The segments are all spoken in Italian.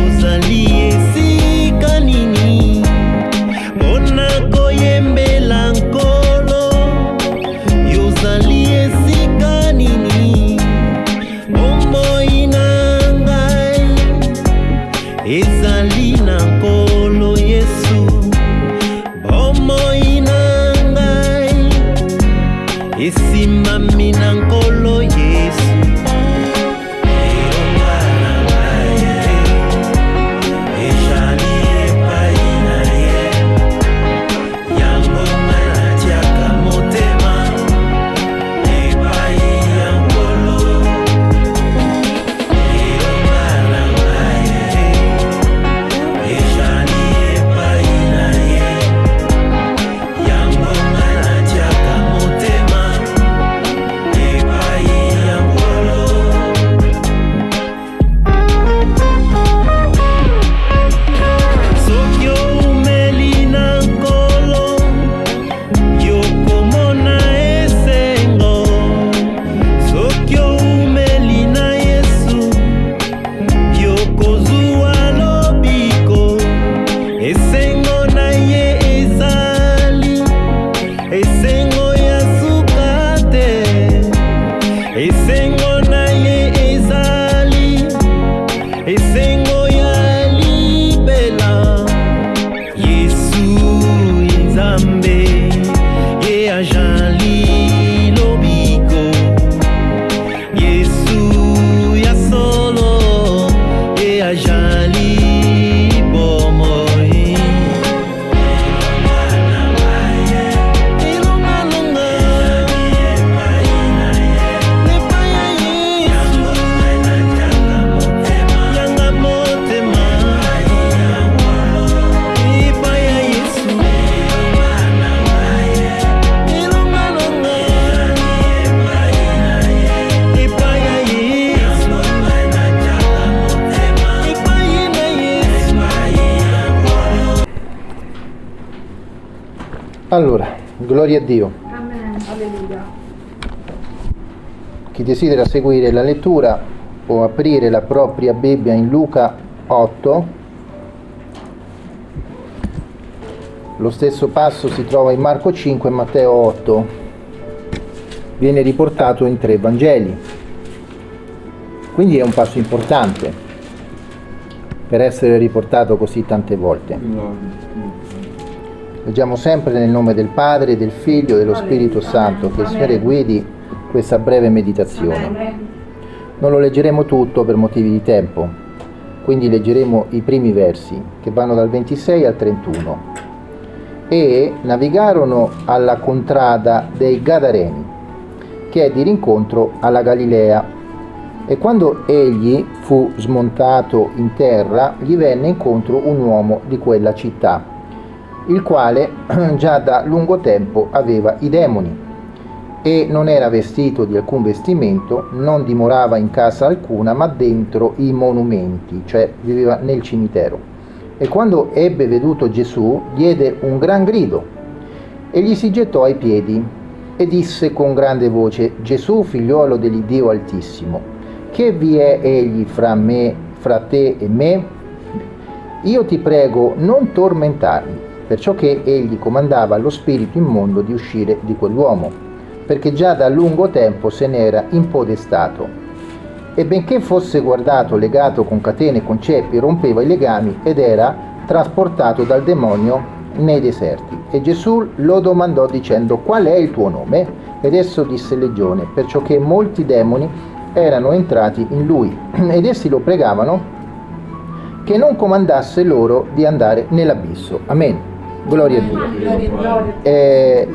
somos aliens. Allora, gloria a Dio. Amen. Alleluia. Chi desidera seguire la lettura può aprire la propria Bibbia in Luca 8. Lo stesso passo si trova in Marco 5 e Matteo 8. Viene riportato in tre Vangeli. Quindi è un passo importante per essere riportato così tante volte. Leggiamo sempre nel nome del Padre, del Figlio e dello Spirito Santo, che il Signore guidi questa breve meditazione. Non lo leggeremo tutto per motivi di tempo, quindi leggeremo i primi versi che vanno dal 26 al 31. E navigarono alla contrada dei Gadareni, che è di rincontro alla Galilea. E quando egli fu smontato in terra, gli venne incontro un uomo di quella città, il quale già da lungo tempo aveva i demoni e non era vestito di alcun vestimento, non dimorava in casa alcuna, ma dentro i monumenti, cioè viveva nel cimitero. E quando ebbe veduto Gesù, diede un gran grido e gli si gettò ai piedi e disse con grande voce, Gesù, figliuolo dell'Iddio Altissimo, che vi è egli fra me, fra te e me? Io ti prego, non tormentarmi, perciò che egli comandava allo spirito immondo di uscire di quell'uomo, perché già da lungo tempo se n'era impodestato. E benché fosse guardato, legato con catene e con ceppi, rompeva i legami ed era trasportato dal demonio nei deserti. E Gesù lo domandò dicendo, qual è il tuo nome? Ed esso disse Legione, perciò che molti demoni erano entrati in lui, ed essi lo pregavano che non comandasse loro di andare nell'abisso. Amen. Gloria a Dio. Eh,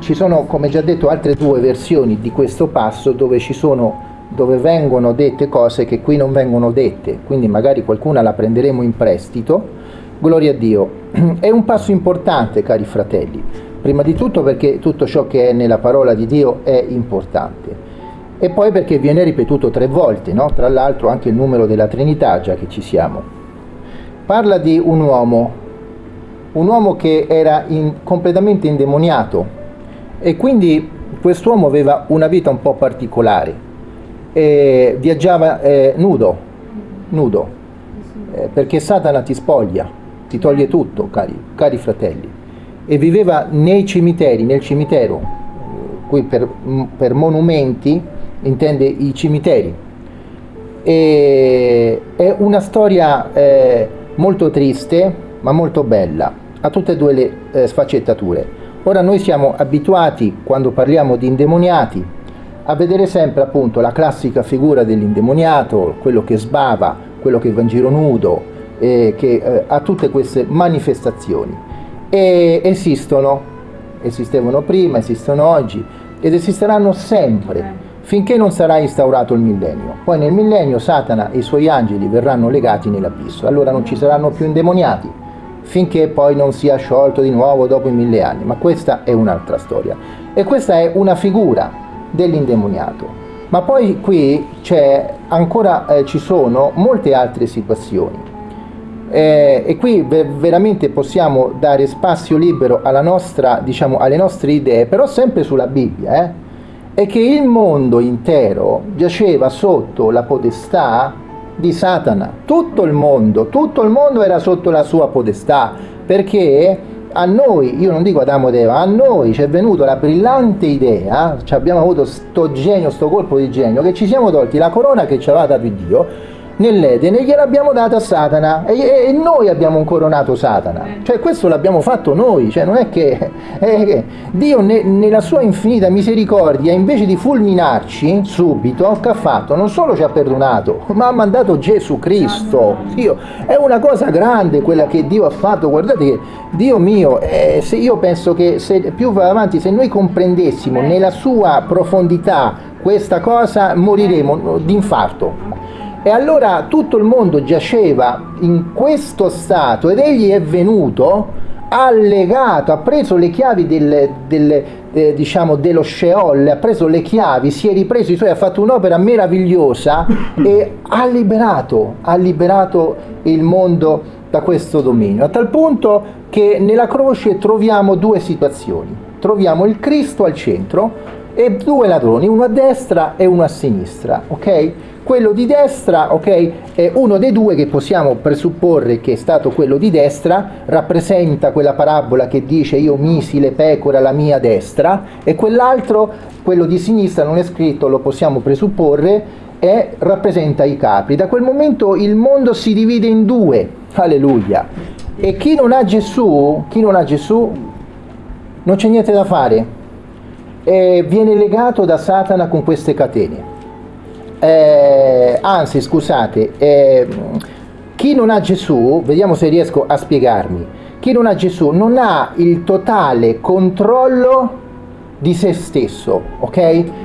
ci sono, come già detto, altre due versioni di questo passo dove, sono, dove vengono dette cose che qui non vengono dette, quindi magari qualcuna la prenderemo in prestito. Gloria a Dio. È un passo importante, cari fratelli, prima di tutto perché tutto ciò che è nella parola di Dio è importante e poi perché viene ripetuto tre volte, no? tra l'altro anche il numero della Trinità, già che ci siamo. Parla di un uomo, un uomo che era in- completamente indemoniato E quindi quest'uomo aveva una vita un po' particolare. E viaggiava eh, nudo, nudo, eh, perché Satana ti spoglia, ti toglie tutto, cari, cari fratelli. E viveva nei cimiteri, nel cimitero, qui per, per monumenti intende i cimiteri. E è una storia eh, molto triste, ma molto bella, ha tutte e due le eh, sfaccettature. Ora noi siamo abituati, quando parliamo di indemoniati, a vedere sempre appunto la classica figura dell'indemoniato, quello che sbava, quello che va in giro nudo, eh, che eh, ha tutte queste manifestazioni. E esistono, esistevano prima, esistono oggi ed esisteranno sempre finché non sarà instaurato il millennio. Poi nel millennio Satana e i suoi angeli verranno legati nell'abisso, allora non ci saranno più indemoniati, finché poi non sia sciolto di nuovo dopo i mille anni, ma questa è un'altra storia. E questa è una figura dell'indemoniato. Ma poi qui c'è ancora, eh, ci sono molte altre situazioni. Eh, e qui ve- veramente possiamo dare spazio libero nostra, diciamo, alle nostre idee, però sempre sulla Bibbia, eh? è che il mondo intero giaceva sotto la potestà di Satana. Tutto il mondo, tutto il mondo era sotto la sua potestà, perché a noi, io non dico Adamo ed Eva, a noi ci è venuta la brillante idea, cioè abbiamo avuto sto genio, sto colpo di genio, che ci siamo tolti la corona che ci aveva dato Dio nell'Eden e gliel'abbiamo data a Satana. E, e, noi abbiamo incoronato Satana. Cioè questo l'abbiamo fatto noi. Cioè non è che eh, Dio ne, nella sua infinita misericordia invece di fulminarci subito che ha fatto? non solo ci ha perdonato ma ha mandato Gesù Cristo. Dio, è una cosa grande quella che Dio ha fatto. Guardate che Dio mio eh, se io penso che se più va avanti se noi comprendessimo nella sua profondità questa cosa moriremo d'infarto e allora tutto il mondo giaceva in questo stato ed egli è venuto, ha legato, ha preso le chiavi del, del, eh, diciamo, dello Sheol, ha preso le chiavi, si è ripreso i suoi, ha fatto un'opera meravigliosa e ha liberato, ha liberato il mondo da questo dominio, a tal punto che nella croce troviamo due situazioni. Troviamo il Cristo al centro e due ladroni, uno a destra e uno a sinistra, ok? Quello di destra, ok, è uno dei due che possiamo presupporre che è stato quello di destra, rappresenta quella parabola che dice io misi le pecore alla mia destra e quell'altro, quello di sinistra non è scritto, lo possiamo presupporre, e rappresenta i capri. Da quel momento il mondo si divide in due, alleluia. E chi non ha Gesù, chi non ha Gesù, non c'è niente da fare, e viene legato da Satana con queste catene. Eh, anzi, scusate, eh, chi non ha Gesù, vediamo se riesco a spiegarmi, chi non ha Gesù non ha il totale controllo di se stesso, ok?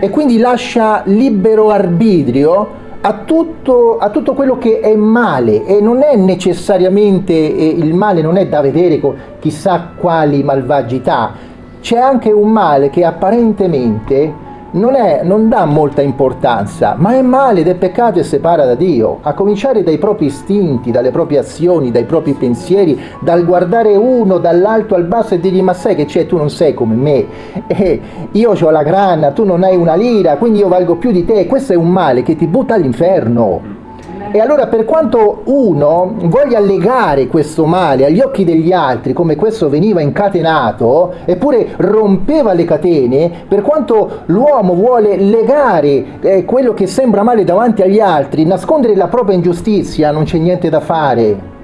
E quindi lascia libero arbitrio a tutto, a tutto, quello che è male e non è necessariamente eh, il male non è da vedere con chissà quali malvagità c'è anche un male che apparentemente non, è, non, dà molta importanza, ma è male ed è peccato e separa da Dio, a cominciare dai propri istinti, dalle proprie azioni, dai propri pensieri, dal guardare uno dall'alto al basso e dirgli ma sai che c'è, tu non sei come me, eh, io ho la grana, tu non hai una lira, quindi io valgo più di te, questo è un male che ti butta all'inferno. E allora per quanto uno voglia legare questo male agli occhi degli altri, come questo veniva incatenato, eppure rompeva le catene, per quanto l'uomo vuole legare eh, quello che sembra male davanti agli altri, nascondere la propria ingiustizia, non c'è niente da fare.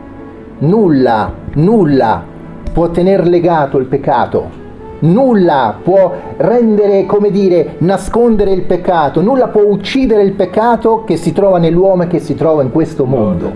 Nulla, nulla può tenere legato il peccato nulla può rendere, come dire, nascondere il peccato, nulla può uccidere il peccato che si trova nell'uomo e che si trova in questo mondo.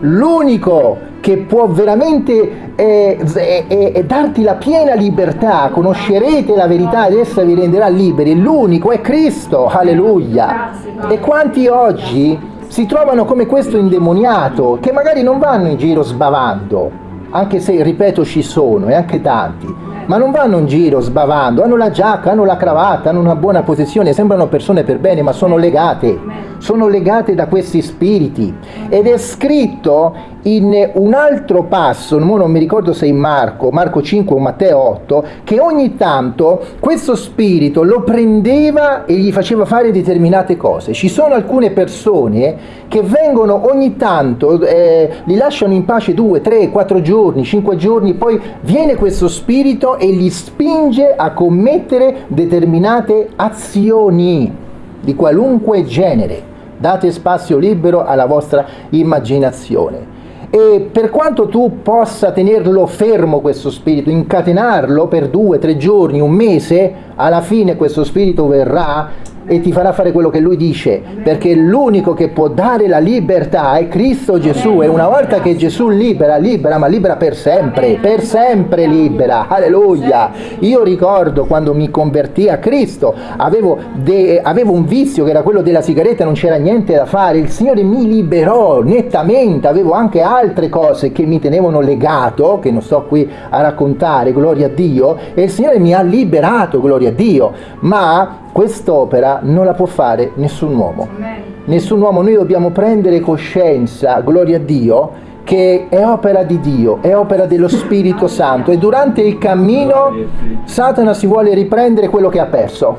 L'unico che può veramente eh, eh, eh, darti la piena libertà, conoscerete la verità ed essa vi renderà liberi, l'unico è Cristo, alleluia. E quanti oggi si trovano come questo indemoniato, che magari non vanno in giro sbavando, anche se, ripeto, ci sono, e anche tanti, ma non vanno in giro sbavando, hanno la giacca, hanno la cravatta, hanno una buona posizione, sembrano persone per bene, ma sono legate, sono legate da questi spiriti. Ed è scritto in un altro passo, non mi ricordo se in Marco, Marco 5 o Matteo 8, che ogni tanto questo spirito lo prendeva e gli faceva fare determinate cose. Ci sono alcune persone che vengono ogni tanto, eh, li lasciano in pace due, tre, quattro giorni, cinque giorni, poi viene questo spirito e li spinge a commettere determinate azioni di qualunque genere. Date spazio libero alla vostra immaginazione. E per quanto tu possa tenerlo fermo questo spirito, incatenarlo per due, tre giorni, un mese, alla fine questo spirito verrà e ti farà fare quello che lui dice, perché l'unico che può dare la libertà è Cristo Gesù e una volta che Gesù libera, libera, ma libera per sempre, per sempre libera, alleluia. Io ricordo quando mi convertì a Cristo, avevo, de, avevo un vizio che era quello della sigaretta, non c'era niente da fare, il Signore mi liberò nettamente, avevo anche altre cose che mi tenevano legato, che non sto qui a raccontare, gloria a Dio, e il Signore mi ha liberato, gloria a Dio, ma quest'opera non la può fare nessun uomo. Nessun uomo, noi dobbiamo prendere coscienza, gloria a Dio, che è opera di Dio, è opera dello Spirito Santo. E durante il cammino Satana si vuole riprendere quello che ha perso.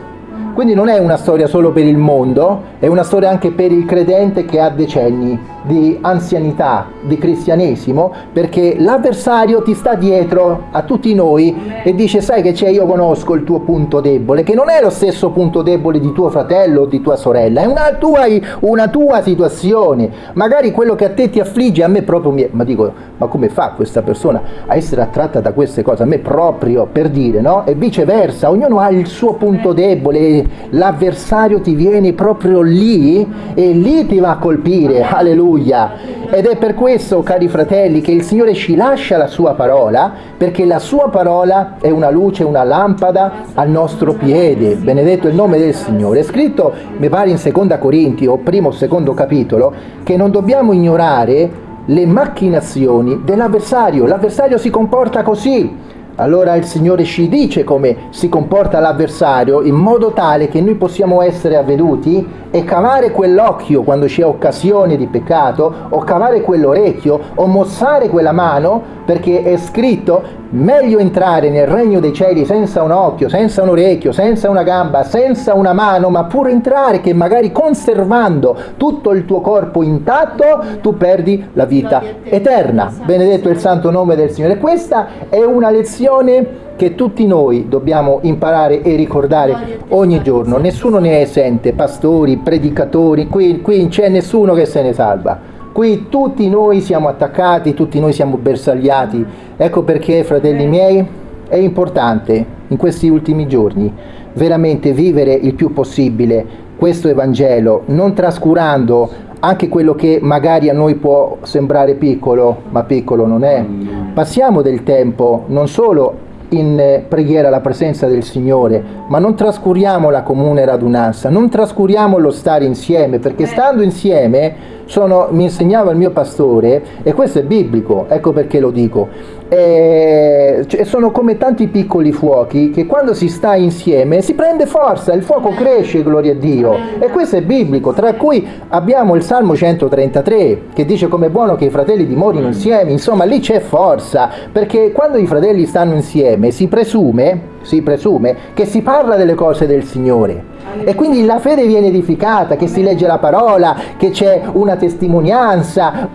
Quindi non è una storia solo per il mondo, è una storia anche per il credente che ha decenni di anzianità, di cristianesimo, perché l'avversario ti sta dietro a tutti noi e dice sai che c'è, io conosco il tuo punto debole, che non è lo stesso punto debole di tuo fratello o di tua sorella, è una tua, una tua situazione, magari quello che a te ti affligge, a me proprio mi... ma dico, ma come fa questa persona a essere attratta da queste cose? A me proprio per dire, no? E viceversa, ognuno ha il suo punto debole, l'avversario ti viene proprio lì e lì ti va a colpire, alleluia. Ed è per questo, cari fratelli, che il Signore ci lascia la sua parola, perché la sua parola è una luce, una lampada al nostro piede. Benedetto il nome del Signore. È scritto, mi pare in seconda Corinti, o primo o secondo capitolo, che non dobbiamo ignorare le macchinazioni dell'avversario. L'avversario si comporta così allora il Signore ci dice come si comporta l'avversario in modo tale che noi possiamo essere avveduti e cavare quell'occhio quando c'è occasione di peccato o cavare quell'orecchio o mossare quella mano perché è scritto meglio entrare nel regno dei cieli senza un occhio, senza un orecchio, senza una gamba, senza una mano, ma pure entrare che magari conservando tutto il tuo corpo intatto tu perdi la vita eterna. Benedetto il santo nome del Signore. Questa è una lezione che tutti noi dobbiamo imparare e ricordare ogni giorno. Nessuno ne è esente, pastori, predicatori, qui, qui non c'è nessuno che se ne salva. Qui tutti noi siamo attaccati, tutti noi siamo bersagliati. Ecco perché, fratelli miei, è importante in questi ultimi giorni veramente vivere il più possibile questo Evangelo, non trascurando anche quello che magari a noi può sembrare piccolo, ma piccolo non è. Passiamo del tempo non solo in preghiera alla presenza del Signore, ma non trascuriamo la comune radunanza, non trascuriamo lo stare insieme, perché stando insieme sono, mi insegnava il mio pastore, e questo è biblico, ecco perché lo dico, e, cioè, sono come tanti piccoli fuochi che quando si sta insieme si prende forza, il fuoco cresce, gloria a Dio, e questo è biblico, tra cui abbiamo il Salmo 133 che dice come è buono che i fratelli dimorino insieme, insomma lì c'è forza, perché quando i fratelli stanno insieme si presume, si presume che si parla delle cose del Signore e quindi la fede viene edificata, che si legge la parola, che c'è una testimonianza,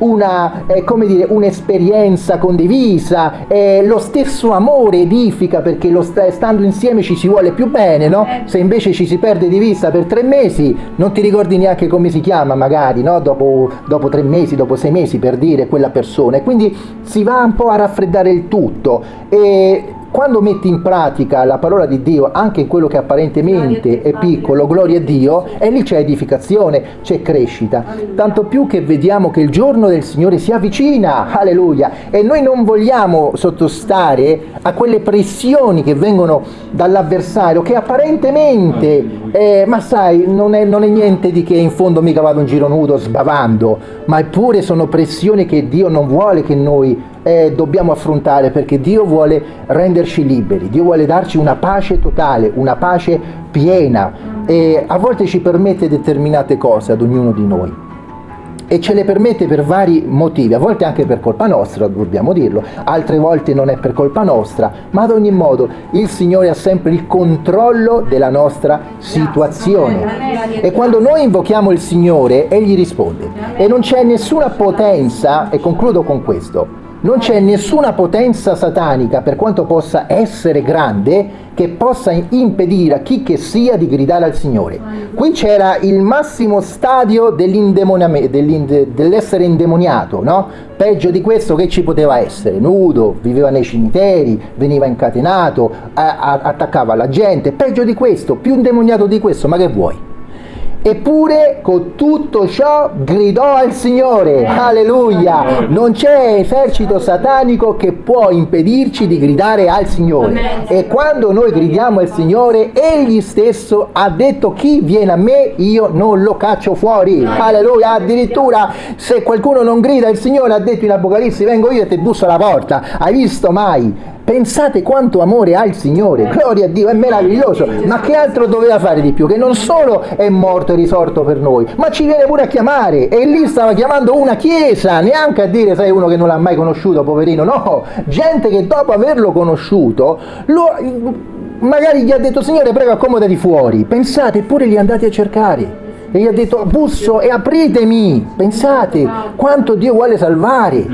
eh, come dire, un'esperienza condivisa, eh, lo stesso amore edifica perché st stando insieme ci si vuole più bene, no? Se invece ci si perde di vista per tre mesi, non ti ricordi neanche come si chiama magari, no? Dopo, dopo tre mesi, dopo sei mesi per dire quella persona, e quindi si va un po' a raffreddare il tutto. E quando metti in pratica la parola di Dio anche in quello che apparentemente è piccolo, gloria a Dio, e lì c'è edificazione, c'è crescita. Tanto più che vediamo che il giorno del Signore si avvicina, alleluia, e noi non vogliamo sottostare a quelle pressioni che vengono dall'avversario, che apparentemente, eh, ma sai, non è, non è niente di che in fondo mica vado in giro nudo sbavando, ma eppure sono pressioni che Dio non vuole che noi eh, dobbiamo affrontare perché Dio vuole renderci liberi, Dio vuole darci una pace totale, una pace piena e a volte ci permette determinate cose ad ognuno di noi e ce le permette per vari motivi, a volte anche per colpa nostra, dobbiamo dirlo, altre volte non è per colpa nostra, ma ad ogni modo il Signore ha sempre il controllo della nostra situazione. E quando noi invochiamo il Signore, Egli risponde. E non c'è nessuna potenza, e concludo con questo, non c'è nessuna potenza satanica, per quanto possa essere grande, che possa impedire a chi che sia di gridare al Signore. Qui c'era il massimo stadio dell'essere indemoniato, no? Peggio di questo che ci poteva essere, nudo, viveva nei cimiteri, veniva incatenato, attaccava la gente, peggio di questo, più indemoniato di questo, ma che vuoi? Eppure con tutto ciò gridò al Signore, alleluia, non c'è esercito satanico che può impedirci di gridare al Signore. E quando noi gridiamo al Signore, Egli stesso ha detto chi viene a me io non lo caccio fuori, alleluia, addirittura se qualcuno non grida il Signore ha detto in Apocalisse vengo io e ti busso alla porta, hai visto mai? Pensate quanto amore ha il Signore, gloria a Dio, è meraviglioso, ma che altro doveva fare di più? Che non solo è morto e risorto per noi, ma ci viene pure a chiamare. E lì stava chiamando una chiesa, neanche a dire sai uno che non l'ha mai conosciuto, poverino, no, gente che dopo averlo conosciuto, lo, magari gli ha detto Signore prego accomodati fuori, pensate, eppure li andate a cercare. E gli ha detto busso e apritemi pensate quanto Dio vuole salvare.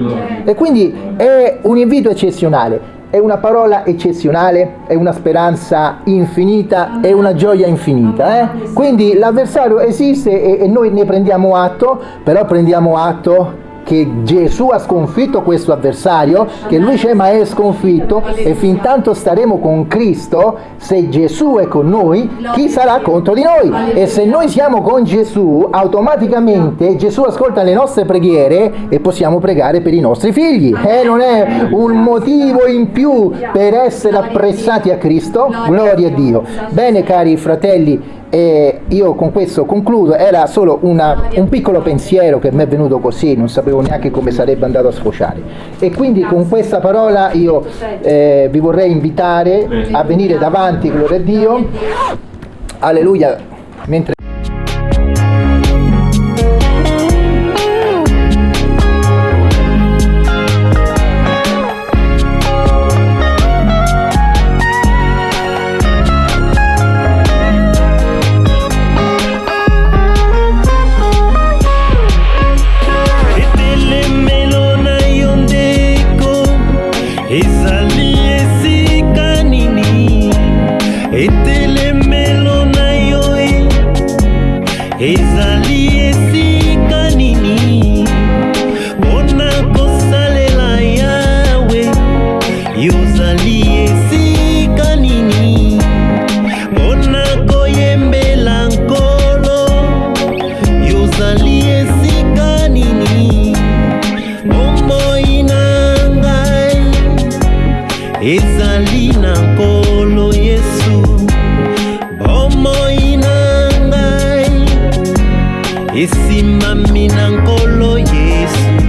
E quindi è un invito eccezionale è una parola eccezionale, è una speranza infinita, è una gioia infinita. Eh? Quindi l'avversario esiste e, e noi ne prendiamo atto, però prendiamo atto che Gesù ha sconfitto questo avversario, che lui c'è ma è sconfitto e fin tanto staremo con Cristo, se Gesù è con noi, chi sarà contro di noi? E se noi siamo con Gesù, automaticamente Gesù ascolta le nostre preghiere e possiamo pregare per i nostri figli. Eh, non è un motivo in più per essere apprezzati a Cristo? Gloria a Dio. Bene cari fratelli, e io con questo concludo, era solo una, un piccolo pensiero che mi è venuto così, non sapevo neanche come sarebbe andato a sfociare. E quindi con questa parola io eh, vi vorrei invitare a venire davanti, gloria a Dio, alleluia, mentre esimami na nkolo yesu.